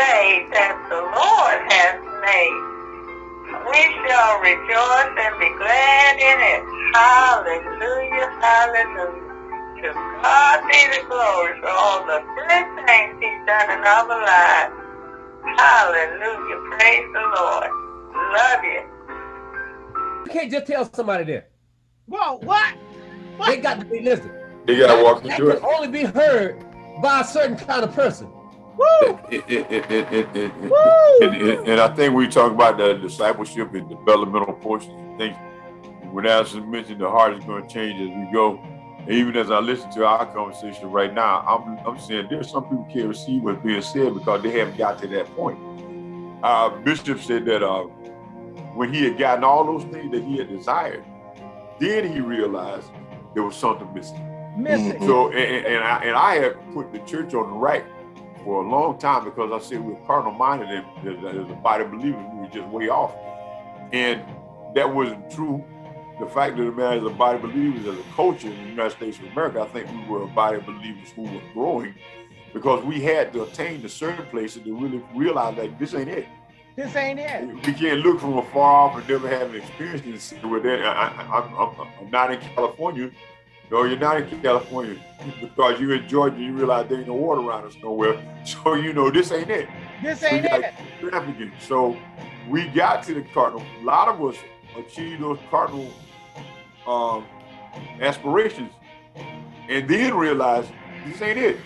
day that the Lord has made. We shall rejoice and be glad in it. Hallelujah, hallelujah. To God be the glory for all the good things he's done in our lives. Hallelujah, praise the Lord. Love you. You can't just tell somebody that. Whoa, what? what? They got to be listening. They got to walk That into can it. only be heard by a certain kind of person. And, I think we talk about the discipleship and developmental portion. I think when Allison mentioned the heart is going to change as we go. And even as I listen to our conversation right now, I'm, I'm saying there's some people can't receive what's being said because they haven't got to that point. Uh, Bishop said that uh, when he had gotten all those things that he had desired, then he realized there was something missing. Missing. So, and, and- and I, and I have put the church on the right for a long time because I said we're carnal minded and as, a body of believers, we were just way off. And that wasn't true. The fact of the matter is, a body of believers, as a culture in the United States of America, I think we were a body of believers who were growing because we had to attain to certain places to really realize that this ain't it. This ain't it. We can't look from afar off and never having experienced it and say, well, then I, I, I'm, I'm, I'm not in California. No, you're not in California because you're in Georgia. You realize there ain't no water around us nowhere. So you know this ain't it. This ain't it. trafficking. So we got to the cardinal. A lot of us achieved those cardinal um, aspirations, and then realized this ain't it.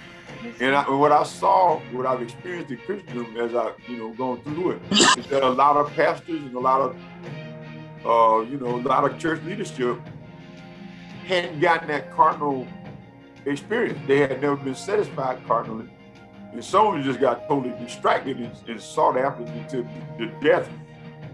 And, I, and what I saw, what I've experienced in Christendom as I, you know, going through it, is that a lot of pastors and a lot of, uh, you know, a lot of church leadership hadn't gotten that cardinal experience. They had never been satisfied cardinally. And some of them just got totally distracted and, and sought after to the death.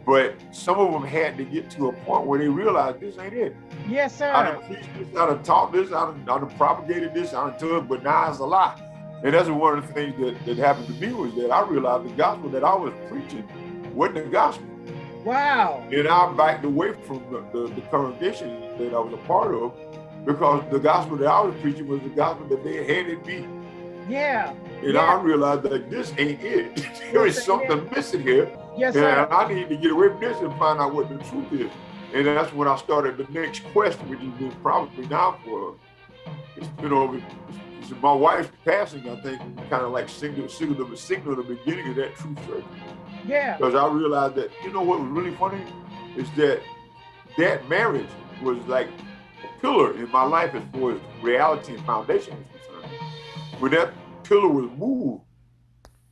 But some of them had to get to a point where they realized this ain't it. Yes, sir. I done preached this, I done taught this, I done, I done propagated this, I done told it, but now it's a lie. And that's one of the things that, that happened to me was that I realized the gospel that I was preaching wasn't the gospel. Wow. And I backed away from the, the, the congregation that I was a part of because the gospel that I was preaching was the gospel that they handed me. Yeah. And Yeah. I realized that this ain't it. there is Yes, it something missing here. Yes, And sir. I need to get away from this and find out what the truth is. And that's when I started the next quest, which been probably now for, it's been my wife's passing, I think, kind of like signaled, signaled, the, signaled the beginning of that true search. Yeah. Because I realized that, you know what was really funny? Is that that marriage was like a pillar in my life as far as reality and foundation was concerned. When that pillar was moved,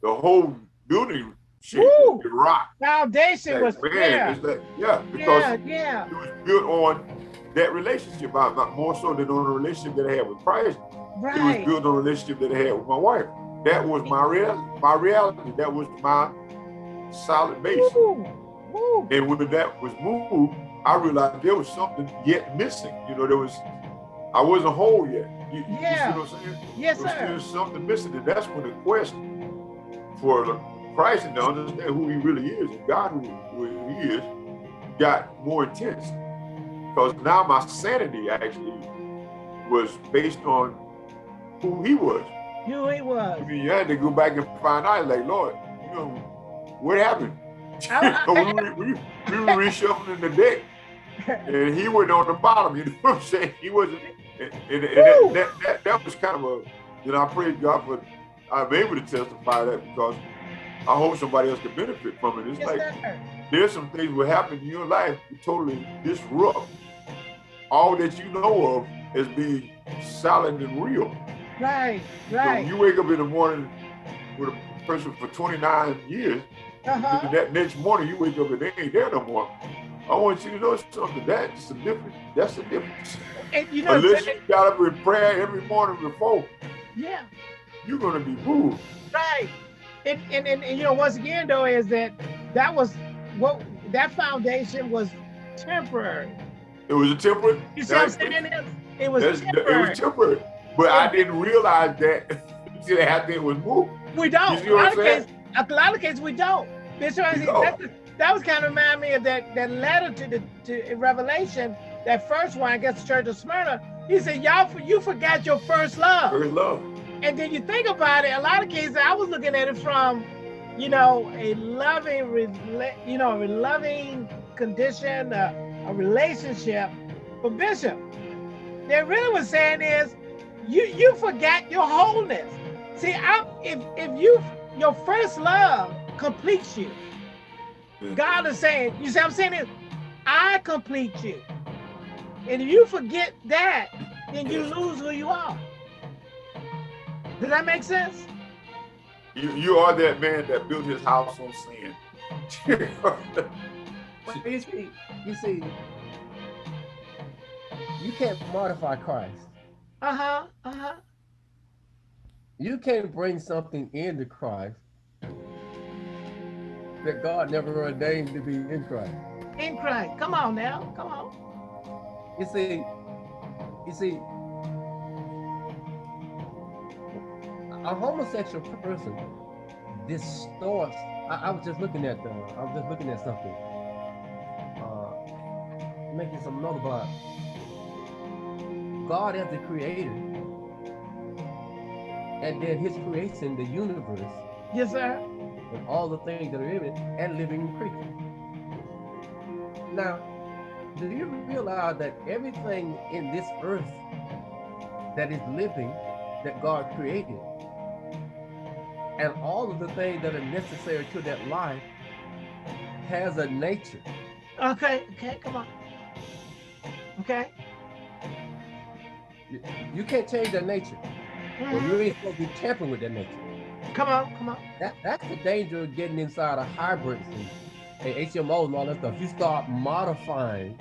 the whole building shit rocked. Foundation Like, was man, it's like, yeah, because Yeah, yeah. it was built on that relationship, not more so than on the relationship that I had with Christ. It was Right. built on the relationship that I had with my wife. That was my real, my reality. That was my solid base. Woo. Woo. And when that was moved, I realized there was something yet missing. You know, there was, I wasn't whole yet. You, you Yeah. see what I'm saying? Yes, There was sir. still something missing, and that's when the quest for the Christ and to understand who He really is and God who, who He is got more intense. Because now my sanity actually was based on who He was. You it I was. mean, you had to go back and find out, like, Lord, you know, what happened? We, were- we, we were reshuffling the deck, and he went on the bottom. You know what I'm saying? He wasn't, and, and, and that, that, that was kind of a, you know, I praise God for I'm able to testify that because I hope somebody else can benefit from it. It's Yes, like sir. there's some things will happen in your life that totally disrupt all that you know of as being solid and real. Right. So Right. you wake up in the morning with a person for 29 years, Uh-huh. and that next morning you wake up and they ain't there no more. I want you to know something. That's a difference. That's a difference. And you know, Unless you got up in prayer every morning before, yeah. you're gonna be moved. Right. And, and, and, and you know, once again though, is that that was what that foundation was temporary. It was a temperate. You see what I'm saying? It, was That's- It was temporary. But I didn't realize that until after it was moved. We don't. You a, what lot of saying? cases, a lot of cases we don't. That's what I We don't. That's that was kind of remind me of that that letter to the to Revelation, that first one, I guess, the Church of Smyrna. He said, "Y'all, you forgot your first love." First love. And then you think about it. A lot of cases, I was looking at it from you know, a loving, you know, a loving condition, uh, a relationship for Bishop. They really was saying is, you you forgot your wholeness. See, I, if if you your first love completes you, God is saying, you see, what I'm saying is, I complete you, and if you forget that, then you lose who you are. Does that make sense? You you are that man that built his house on sand. You see, you see, you can't modify Christ. Uh-huh. Uh-huh. You can't bring something into Christ that God never ordained to be in Christ. In Christ. Come on now. Come on. You see, you see, a homosexual person distorts. I, I was just looking at the. I was just looking at something. Uh, making some note about God as the creator, and then His creation, the universe, Yes, sir. and all the things that are in it, and living creatures. Now, do you realize that everything in this earth that is living, that God created, and all of the things that are necessary to that life has a nature. Okay. Okay. Come on. Okay. You, you can't change that nature. Or Mhm. you ain't supposed to be tampering with that nature. Come on. Come on. That, that's the danger of getting inside of hybrids and, and HMOs and all that stuff. You start modifying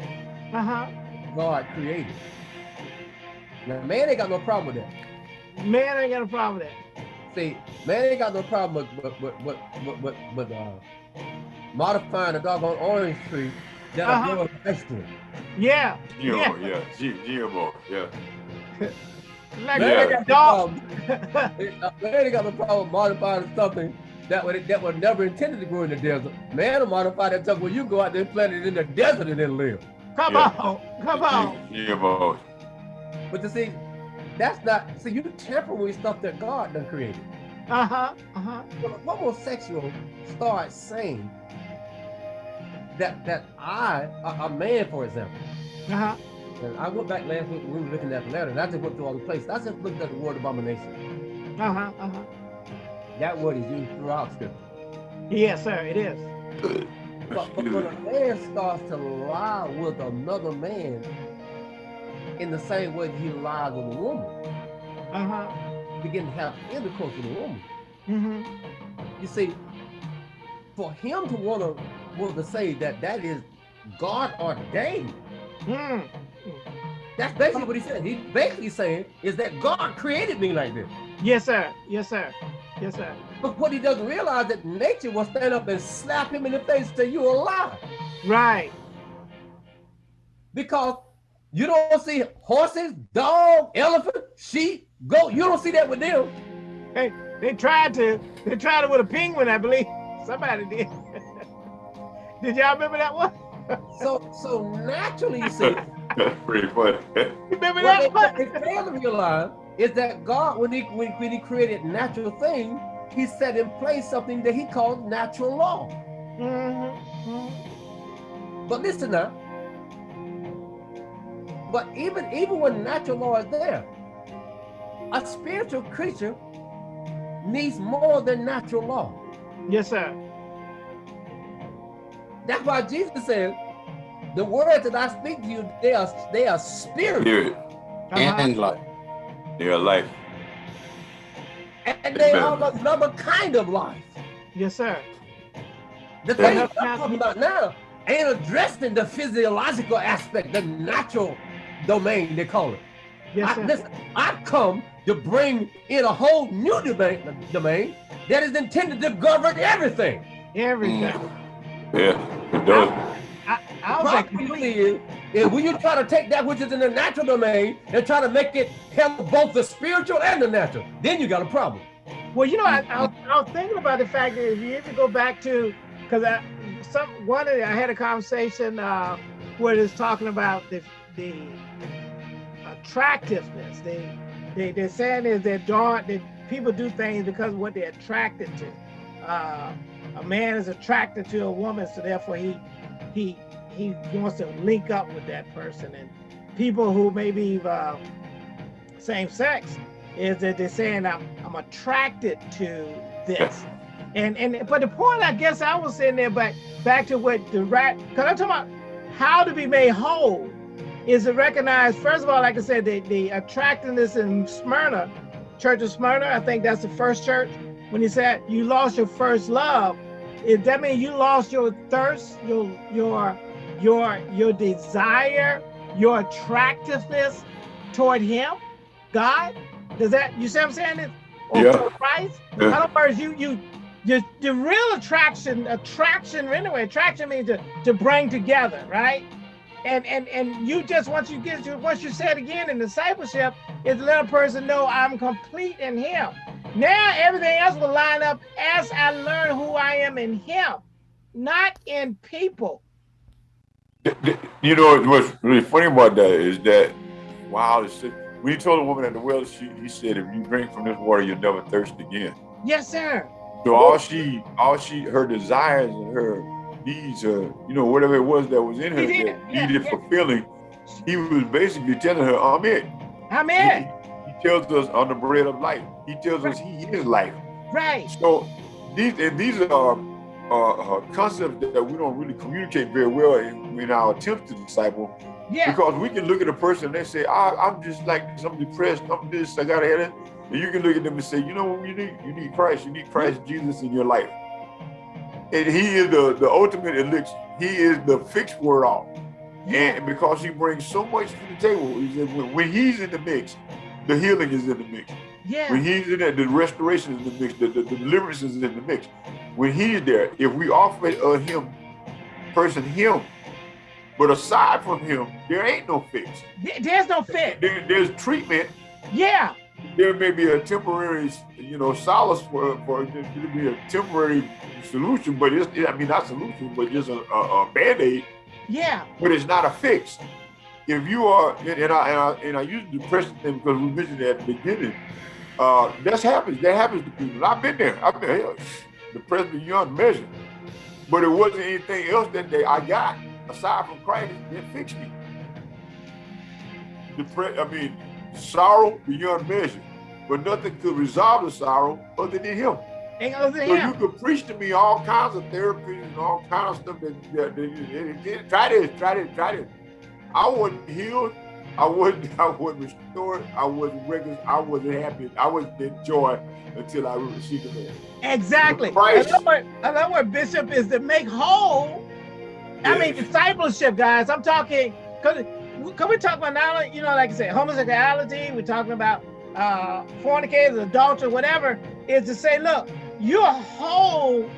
Uh-huh. God created. Now, man ain't got no problem with that. Man ain't got a problem with that. See, man ain't got no problem with with with with, with, with, with uh, modifying a doggone orange tree that Uh-huh. are growing ice cream. Yeah. GMO, yeah, G, GMO, yeah. Like Yeah. like a dog. Uh, Man ain't got no problem modifying something that would that was never intended to grow in the desert. Man will modify that stuff when you go out there and plant it in the desert and then live. Come Yeah. on. Come on. GMO. But you see, that's not see you tamper with stuff that God done created. Uh-huh. Uh-huh. When a homosexual starts saying that that I, a, a man, for example, Uh-huh. And I went back last week when we were looking at the letter, and I just went through all the places. I just looked at the word abomination. Uh-huh. Uh-huh. That word is used throughout scripture. Yes, sir. It is. But, but when a man starts to lie with another man in the same way he lies with a woman, Uh-huh. begin to have intercourse with a woman. Mm-hmm. You see, for him to want to want to say that that is God ordained, Mm. That's basically what he said. He's basically saying is that God created me like this. Yes, sir. Yes, sir. Yes, sir. But what he doesn't realize that nature will stand up and slap him in the face and say, you a lie. Right. Because you don't see horses, dog, elephant, sheep, goat. You don't see that with them. Hey, they tried to. They tried it with a penguin, I believe. Somebody did. did y'all remember that one? So so naturally, you see, That's pretty funny. You remember that one? they, they fail to realize is that God, when he when, when he created natural things, he set in place something that he called natural law. Mm-hmm. But listen now. But even even when natural law is there, a spiritual creature needs more than natural law. Yes, sir. That's why Jesus said, "The words that I speak to you, they are they are spirit Spirit Uh-huh. and life. They are life. and they Amen. are another kind of life." Yes, sir. The Yeah. thing I'm talking about now ain't addressing the physiological aspect, the natural domain they call it. Yes, I, sir. listen, I come to bring in a whole new domain, domain that is intended to govern everything. Everything. Yeah, it does. I, I was like, really is, when you try to take that which is in the natural domain and try to make it handle both the spiritual and the natural, then you got a problem. well, you know, I, I, was, I was thinking about the fact that if you ever go back to, because I, some one of the, I had a conversation uh, where it was talking about the the attractiveness. They they they're saying is that dark that people do things because of what they're attracted to. uh, a man is attracted to a woman, so therefore he he he wants to link up with that person. And people who maybe uh, same sex is that they're saying I'm I'm attracted to this. And and but the point I guess I was saying there, but back to what the rat because I'm talking about how to be made whole is to recognize first of all, like I said, the, the attractiveness in Smyrna, Church of Smyrna, I think that's the first church. When he said you lost your first love, it that means you lost your thirst, your your your your desire, your attractiveness toward him, God. Does that you see what I'm saying? Or Yeah. Christ? Yeah. In other words, you you the, the real attraction, attraction anyway, attraction means to, to bring together, right? And and and you just once you get to once you said again in discipleship is let a person know I'm complete in him. Now everything else will line up as I learn who I am in him, not in people. You know what's really funny about that is that wow, when he told a woman at the well, she he said, if you drink from this water, you'll never thirst again. Yes, sir. So all she, all she, her desires and her needs, uh, you know, whatever it was that was in her He that yeah, needed yeah. fulfilling, he was basically telling her, I'm it. I'm he tells us on the bread of life. He tells us he is life. Right. So these and these are uh, uh, concepts that we don't really communicate very well in, in our attempts to disciple Yeah. because we can look at a person and they say, I, I'm just like I'm depressed, I'm this, I got to it. And you can look at them and say, you know what you need? You need Christ. You need Christ Jesus in your life. And he is the, the ultimate elixir. He is the fixed word all. Yeah. And because he brings so much to the table, he said, when, when he's in the mix, the healing is in the mix. Yeah. When he's in there, the restoration is in the mix, the, the, the deliverance is in the mix. When he's there, if we offer uh, him, person him, but aside from him, there ain't no fix. There's no fix. There, there's treatment. Yeah. There may be a temporary, you know, solace for, for there to be a temporary solution, but it's, I mean, not solution, but just a, a, a band-aid, Yeah. but it's not a fix. If you are, and, and I, and I, and I use depression thing because we mentioned it at the beginning, uh, that's happens. That happens to people. I've been there. I've been hell, depressed beyond measure. But it wasn't anything else that they, I got aside from Christ that fixed me. Depre- I mean, sorrow beyond measure, but nothing could resolve the sorrow other than Him. So you could preach to me all kinds of therapies and all kinds of stuff that, that, that- that- try this, try this, try this. I wasn't healed. I wasn't, I wasn't restored. I wasn't. I wasn't happy. I wasn't in joy until I received the man. Exactly. Another word, another Bishop, is to make whole. I mean, discipleship, guys. I'm talking, because can we talk about not you know, like I said, homosexuality, we're talking about uh, fornicators, adultery, whatever, is to say, look, you're whole.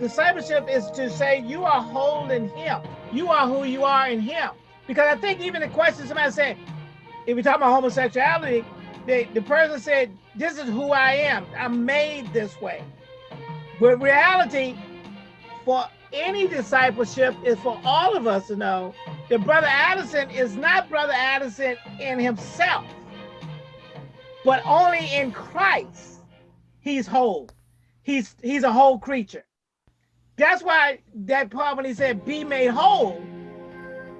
Discipleship is to say you are whole in Him. You are who you are in Him. Because I think even the question somebody said, if we talk about homosexuality, the, the person said, this is who I am. I'm made this way. But reality, for any discipleship, is for all of us to know that Brother Addison is not Brother Addison in himself, but only in Christ. He's whole. He's he's a whole creature. That's why that part when he said be made whole,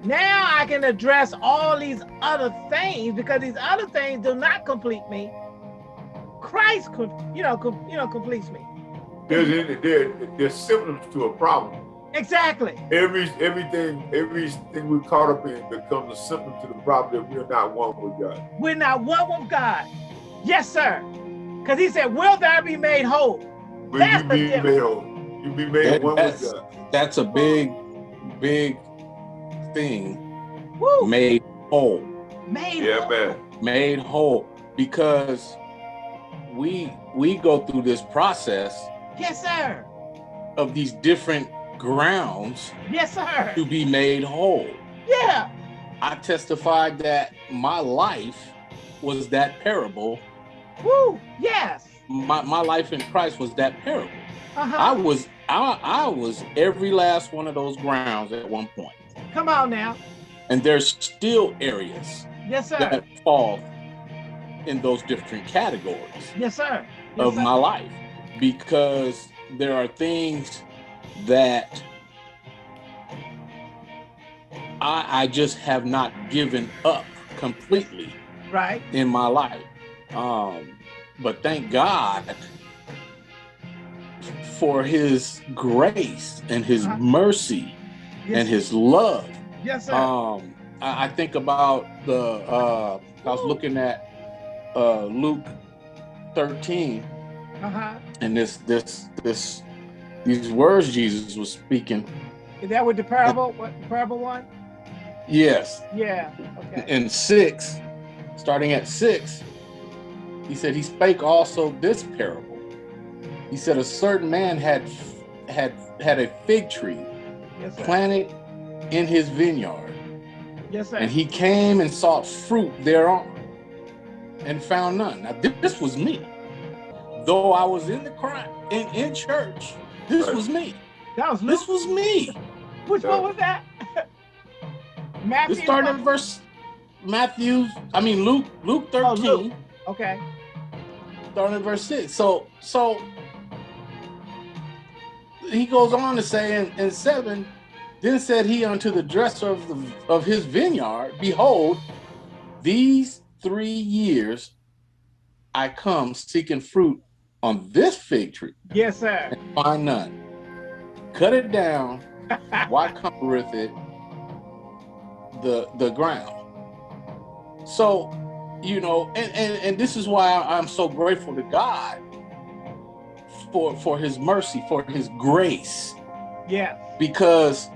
now I can address all these other things because these other things do not complete me. Christ, could, you know, com, you know, completes me. There's, there, there's symptoms to a problem. Exactly. Every everything everything we're caught up in becomes a symptom to the problem that we're not one with God. We're not one with God. Yes, sir. Because he said, "Will thou be made whole?" But That's you be difference. made whole. You be made That- one with God. That's a big, big thing. Woo! Made whole. Made Yeah, whole. man. Made whole because we we go through this process Yes, sir. of these different grounds Yes, sir. to be made whole. Yeah. I testified that my life was that parable. Woo. Yes. My, my life in Christ was that parable. I Uh-huh. I was I, I was every last one of those grounds at one point. Come on now. And there's still areas Yes, sir. that fall in those different categories Yes, sir. Yes, of sir. my life because there are things that I, I just have not given up completely Right. in my life. Um, but thank God for his grace and his Uh-huh. mercy Yes, and his love. yes, sir. Um, I, I think about the, uh, I was looking at uh, Luke 13 uh-huh. and this, this, this, these words Jesus was speaking. Is that with the parable? What the parable one? Yes, Yeah. Okay. in six, starting at six, he said, He spake also this parable. He said, A certain man had had had a fig tree Yes, sir. planted in his vineyard, Yes, sir. and he came and sought fruit thereon, and found none. Now this was me. Though I was in the crowd in, in church, this Right. was me. that was Luke. This was me. Which one was that? Matthew. This started in verse Matthew, I mean Luke, Luke 13. Oh, Luke. Okay. starting at verse six. So, so he goes on to say in, in seven, then said he unto the dresser of the of his vineyard, Behold, these three years I come seeking fruit on this fig tree, Yes, sir. and find none. Cut it down, why covereth it the the ground? So, you know, and, and and this is why I'm so grateful to God for for his mercy, for his grace, Yeah. because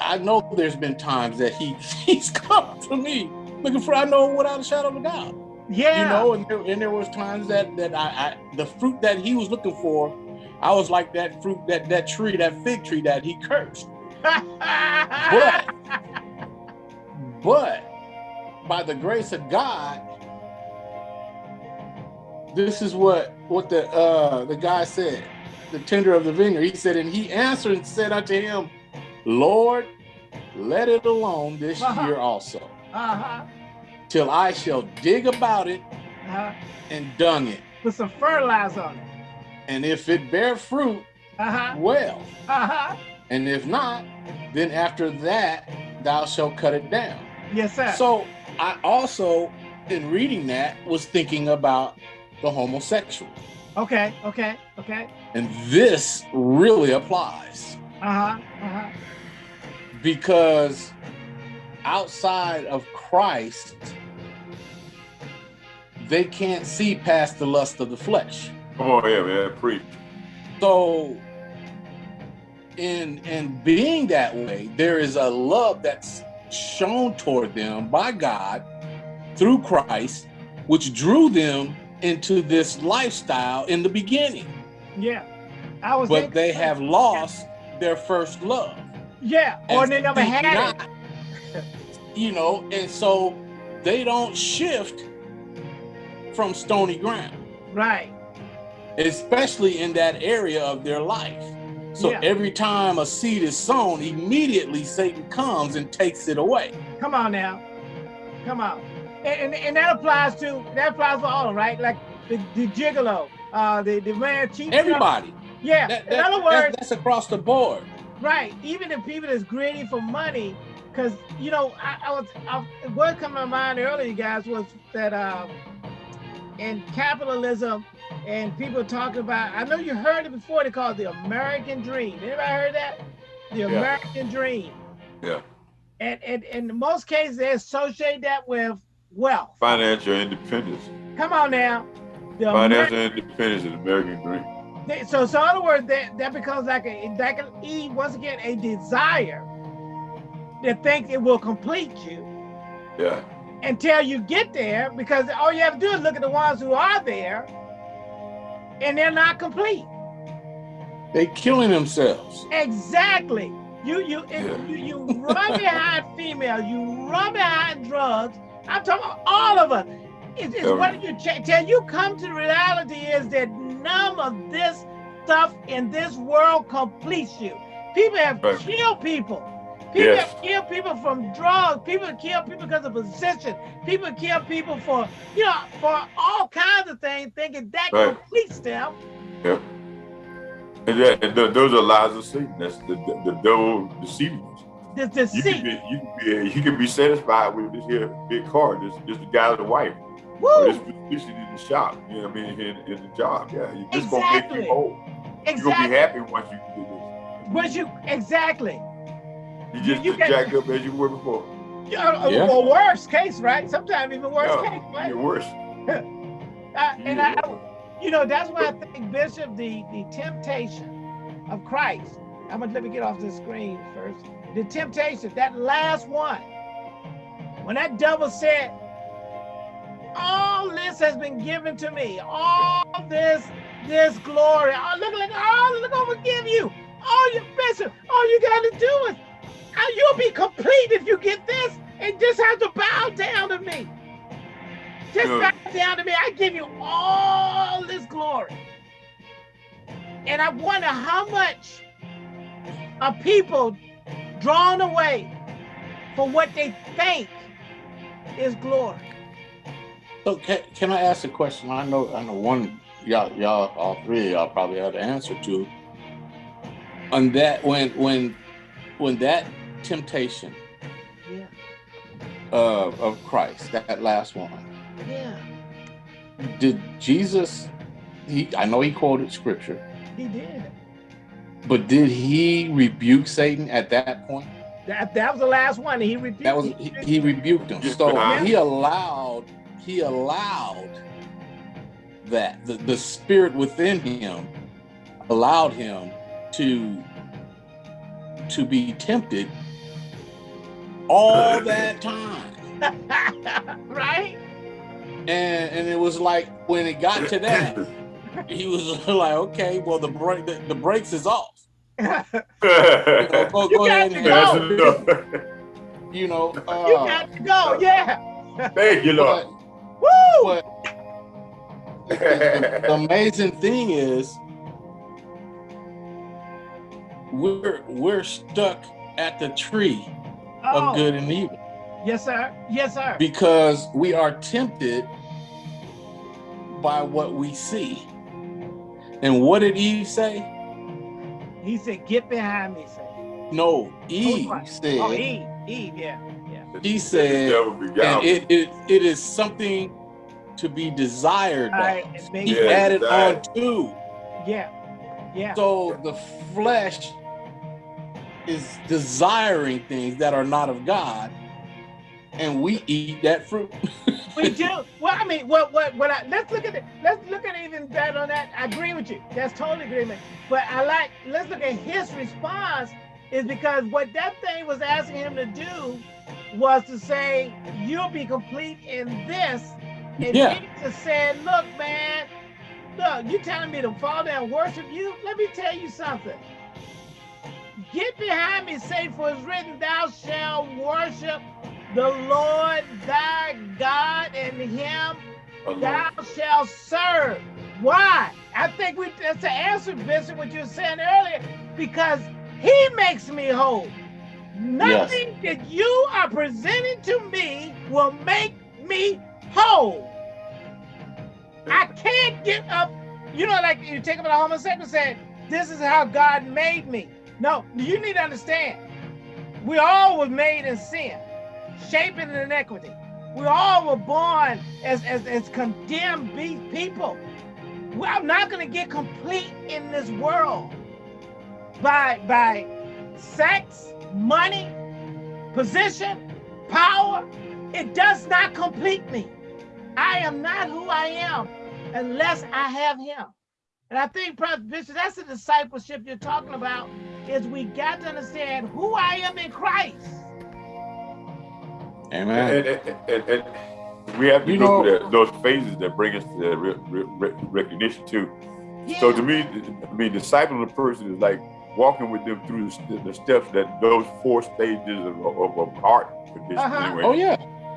I know there's been times that he he's come to me looking for I know without a shadow of a doubt. Yeah. You know, and there, and there was times that that I, I the fruit that he was looking for, I was like that fruit that that tree, that fig tree that he cursed. But but by the grace of God, this is what what the uh the guy said, the tender of the vineyard. He said, and he answered and said unto him, Lord, let it alone this Uh-huh. year also, uh-huh. till I shall dig about it Uh-huh. and dung it. Put some fertilizer on it. And if it bear fruit, Uh-huh. well. Uh-huh. And if not, then after that thou shalt cut it down. Yes, sir. So I also, in reading that, was thinking about the homosexual. okay, okay, okay. And this really applies Uh-huh. Uh-huh. because outside of Christ, they can't see past the lust of the flesh. Come on here, man. Preach. So in in being that way, there is a love that's shown toward them by God through Christ, which drew them into this lifestyle in the beginning. Yeah. I was But they have lost their first love. Yeah. Or they never had not, it. You know, and so they don't shift from stony ground. Right. especially in that area of their life. So Yeah. every time a seed is sown, immediately Satan comes and takes it away. Come on now. Come on. And, and, and that applies to that applies for all, right? Like the, the gigolo, uh, the, the man cheating. Everybody. Yeah. That- In that- other that- words, that's across the board. right. Even the people that's greedy for money, because you know, I, I was I, what come to my mind earlier, guys, was that um, in capitalism and people talking about. I know you heard it before. They call it the American Dream. Anybody heard that? The American Dream. Yeah. And, and, and in most cases, they associate that with wealth. Financial independence. Come on now. The Financial Ameri- independence is the American dream. they- so, so in other words, that, that becomes like a that can e once again a desire that thinks it will complete you Yeah. until you get there, because all you have to do is look at the ones who are there, and they're not complete. They're killing themselves. Exactly. You you Yeah. you, you run behind female, you run behind drugs. I'm talking about all of us. It's, it's Yeah. what you check till you come to the reality is that none of this stuff in this world completes you. People have Right. killed people. People Yes. have killed people from drugs. People have killed people because of position. People kill people for, you know, for all kinds of things, thinking that Right. completes them. Yep. And, that, and those are lies of Satan. That's the the, the devil deceiving The You can be you be you be satisfied with this here big car, this this the guy's wife, or Woo! this position in the shop. You know what I mean? In, in the job, yeah. You just gonna make Exactly. you whole. You're gonna be happy once you do But you exactly. this. You just You can- jacked up as you were before. Yeah, Yeah. Or worse case, right? Sometimes even worse Yeah, case, right? You're worse. Uh, and I, I- you know, that's why I think Bishop, the the temptation of Christ. I'm gonna let me get off the screen first. The temptation, that last one, when that devil said, "All this has been given to me, all this this glory, oh look, look, oh look, I'm gonna give you, all your bishop, all you gotta do is, uh, you'll be complete if you get this, and just have to bow down to me." Just bow down to me. I give you all this glory. And I wonder how much are people drawn away for what they think is glory. So can, can I ask a question? I know I know one y'all y'all all three of y'all probably have the answer to. On that when when when that temptation Yeah, of of Christ, that last one, yeah, did Jesus he I know he quoted scripture, he did. But did he rebuke Satan at that point? That, that was the last one. He rebuked. That was he, he rebuked him. So Yeah. he allowed he allowed that the, the spirit within him allowed him to to be tempted all that time. right? And and it was like when it got to that, he was like, okay, well the break the, the brakes is off. You know, go, You ahead got and to That's go. you know you uh, got to go. Yeah. Thank you, Lord. but, Woo! but the, the amazing thing is we're we're stuck at the tree Oh, of good and evil Yes, sir. Yes, sir. because we are tempted by what we see. And what did Eve say? He said, "Get behind me." Say. No, oh, Eve what? said. Oh, Eve. Eve. Yeah. Yeah. He said, and it, it it is something to be desired. All right. Of. and make- He Yeah, added on desired. to. Yeah. Yeah. So the flesh is desiring things that are not of God, and we eat that fruit. We do. Well, I mean, what, what, what? I, let's look at it. Let's look at it even better on that. I agree with you. That's totally agreement. But I like. Let's look at his response. Is because what that thing was asking him to do was to say, "You'll be complete in this." And Yeah. Jesus said, "Look, man, look, you telling me to fall down and worship you? Let me tell you something. Get behind me, Satan, for it's written, Thou shalt worship the Lord thy God, and him Uh-huh. thou shalt serve. Why? I think we that's the answer, Bishop, what you were saying earlier, because he makes me whole. Nothing that you are presenting to me will make me whole. I can't get up. You know, like you take up a homosexual and say, This is how God made me. No, you need to understand. We all were made in sin, shaped in iniquity. We all were born as, as, as condemned people. Well, I'm not going to get complete in this world by, by sex, money, position, power. It does not complete me. I am not who I am unless I have him. And I think, Bishop, that's the discipleship you're talking about, is we got to understand who I am in Christ. Amen. And, and, and, and we have to You go know- through that, those phases that bring us to that re, re, re- recognition too. Yeah. So to me, I mean, discipling a person is like walking with them through the, st- the steps that those four stages of, of, of art condition Uh-huh. anyway. Oh yeah.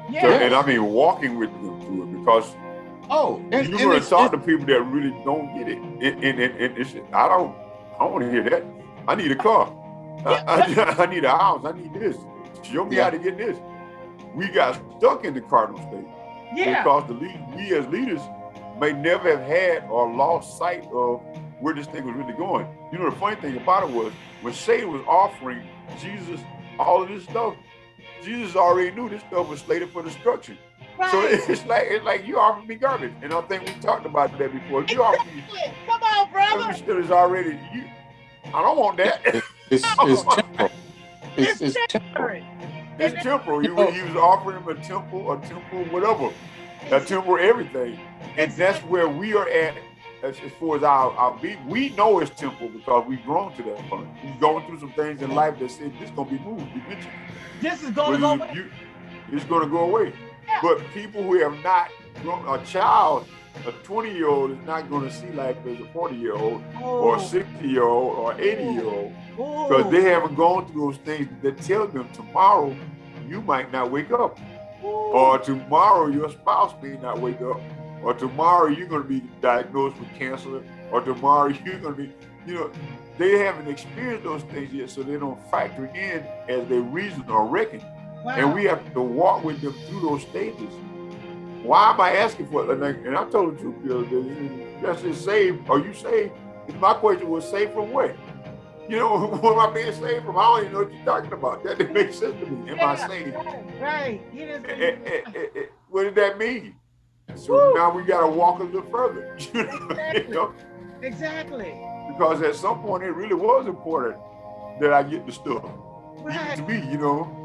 yeah. So, and I mean, walking with them through it because Oh, and, you're going to talk to people that really don't get it. And, and, and, I don't, I don't want to hear that. I need a car. I, I, I need a house. I need this. Show me Yeah. how to get this. We got stuck in the cardinal state yeah. because the lead, we as leaders may never have had or lost sight of where this thing was really going. You know, the funny thing about it was when Satan was offering Jesus all of this stuff, Jesus already knew this stuff was slated for destruction. Right. So it's like it's like you offering me garbage, and I think we talked about that before. You offer me Come on, brother. garbage that is already you. I don't want that. It's it's temporal. It's, it's temporal. It's temporal. He, was- he was offering him a temple, a temple, whatever, a temple, everything, and that's where we are at as, as far as our our be. We know it's temple because we've grown to that point. We've gone through some things in life that said this gonna be moved eventually. This is going to go away. you- it's gonna go away. Yeah. But people who have not grown, a child, a 20 year old is not gonna see life as a 40 year old or a 60 year old or 80 year old because they haven't gone through those things that tell them tomorrow you might not wake up. Or tomorrow your spouse may not wake up. Or tomorrow you're going to be diagnosed with cancer. Or tomorrow you're going to be you know they haven't experienced those things yet so they don't factor in as they reason or reckon and we have to walk with them through those stages. Why am i asking for it? And I, told the truth the other day just is saved are you saved? My question was saved from what you know, what am I being saved from? I don't even know what you're talking about. That didn't make sense to me. Am I Yeah, saved? Right. right. You just, Eh, eh, eh, what did that mean? So Woo. now we got to walk a little further, you know, you know, exactly. because at some point it really was important that I get the stuff. Right. To me, you know.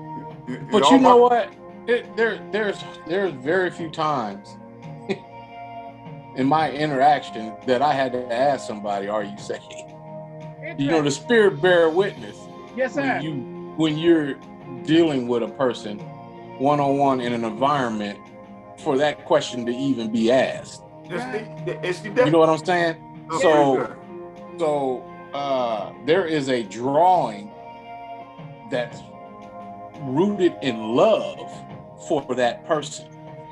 it- it But you know my- what? It, there, there's, there's very few times in my interaction that I had to ask somebody, "Are you saved?" You know, the Spirit bear witness yes, sir. when you when you're dealing with a person one on one in an environment for that question to even be asked. That's it's the- You know what I'm saying? that's so- So uh, there is a drawing that's rooted in love for that person.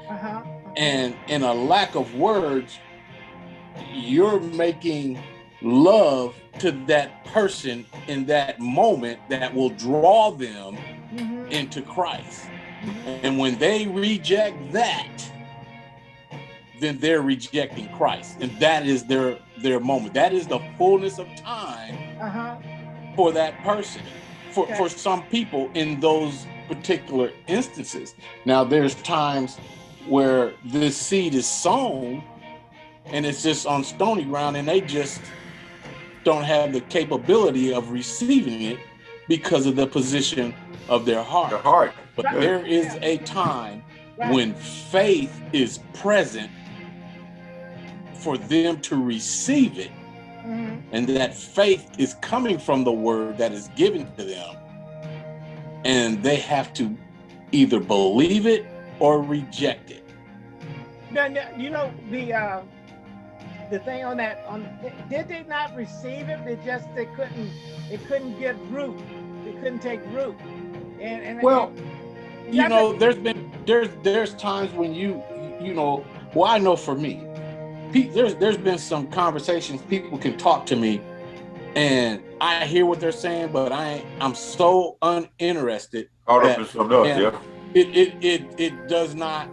uh-huh. And in a lack of words, you're making love to that person in that moment that will draw them Mhm, into Christ. mhm. And when they reject that, then they're rejecting Christ. And that is their their moment. That is the fullness of time Uh-huh. for that person. For Okay. for some people in those particular instances. Now there's times where this seed is sown and it's just on stony ground and they just don't have the capability of receiving it because of the position of their heart. The heart. But Right. there is a time Right. when faith is present for them to receive it, Mhm. and that faith is coming from the word that is given to them. And they have to either believe it or reject it. Now, now, you know the uh, the thing on that on did they not receive it? They just they couldn't it couldn't get root. It couldn't take root. And, and Well, Yeah, you know, there's been there's there's times when you you know, well, I know for me, pe- there's there's been some conversations people can talk to me, and I hear what they're saying, but I I'm so uninterested. Caught up in something else, Yeah. yeah. It it it it does not,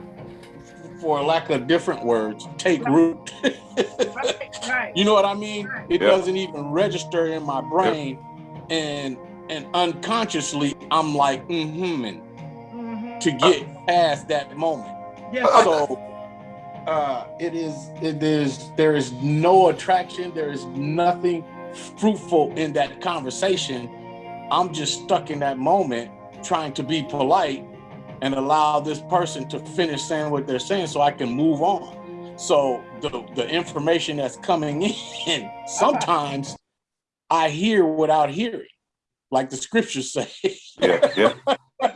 for lack of different words, take root. right, right. You know what I mean? It Yeah. doesn't even register in my brain, and and unconsciously I'm like mm-hmm Mhm. to get past that moment. Yes, So uh, it is it is there is no attraction. There is nothing fruitful in that conversation. I'm just stuck in that moment trying to be polite and allow this person to finish saying what they're saying so I can move on. So the, the information that's coming in, sometimes I hear without hearing, like the scriptures say. Yeah, yeah.